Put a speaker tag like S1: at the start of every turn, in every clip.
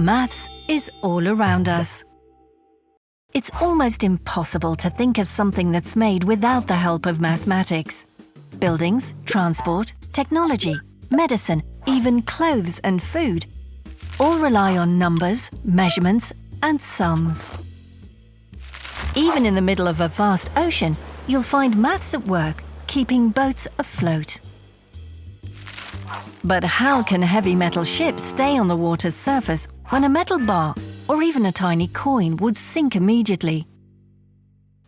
S1: Maths is all around us. It's almost impossible to think of something that's made without the help of mathematics. Buildings, transport, technology, medicine, even clothes and food all rely on numbers, measurements and sums. Even in the middle of a vast ocean, you'll find maths at work, keeping boats afloat. But how can heavy metal ships stay on the water's surface when a metal bar or even a tiny coin would sink immediately?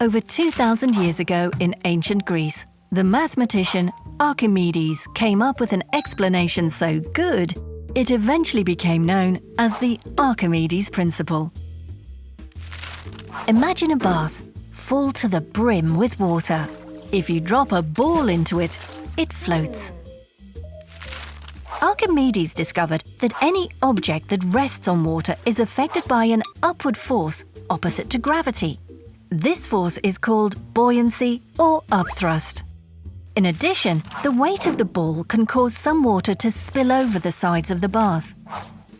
S1: Over 2,000 years ago in ancient Greece, the mathematician Archimedes came up with an explanation so good, it eventually became known as the Archimedes principle. Imagine a bath full to the brim with water. If you drop a ball into it, it floats. Archimedes discovered that any object that rests on water is affected by an upward force opposite to gravity. This force is called buoyancy or upthrust. In addition, the weight of the ball can cause some water to spill over the sides of the bath.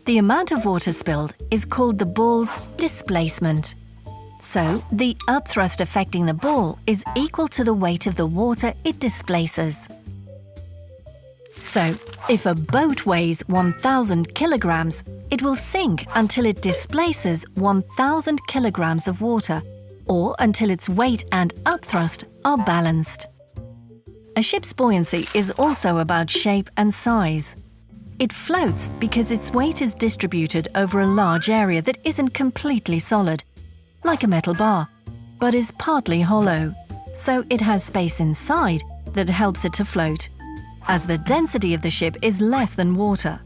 S1: The amount of water spilled is called the ball's displacement. So, the upthrust affecting the ball is equal to the weight of the water it displaces. So, if a boat weighs 1,000 kilograms, it will sink until it displaces 1,000 kilograms of water, or until its weight and upthrust are balanced. A ship's buoyancy is also about shape and size. It floats because its weight is distributed over a large area that isn't completely solid, like a metal bar, but is partly hollow, so it has space inside that helps it to float as the density of the ship is less than water.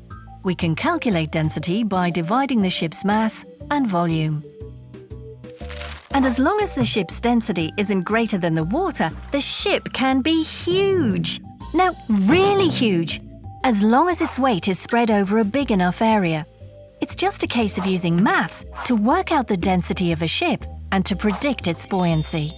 S1: We can calculate density by dividing the ship's mass and volume. And as long as the ship's density isn't greater than the water, the ship can be huge. No, really huge, as long as its weight is spread over a big enough area. It's just a case of using maths to work out the density of a ship and to predict its buoyancy.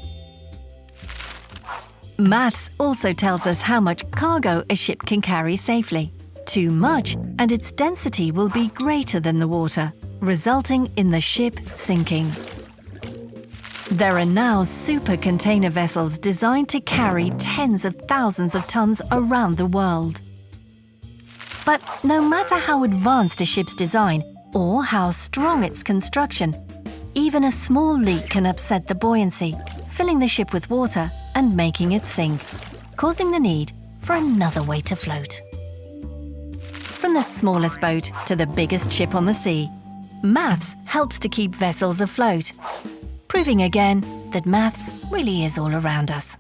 S1: Maths also tells us how much cargo a ship can carry safely. Too much, and its density will be greater than the water, resulting in the ship sinking. There are now super container vessels designed to carry tens of thousands of tons around the world. But no matter how advanced a ship's design or how strong its construction, even a small leak can upset the buoyancy, filling the ship with water and making it sink, causing the need for another way to float. From the smallest boat to the biggest ship on the sea, maths helps to keep vessels afloat, proving again that maths really is all around us.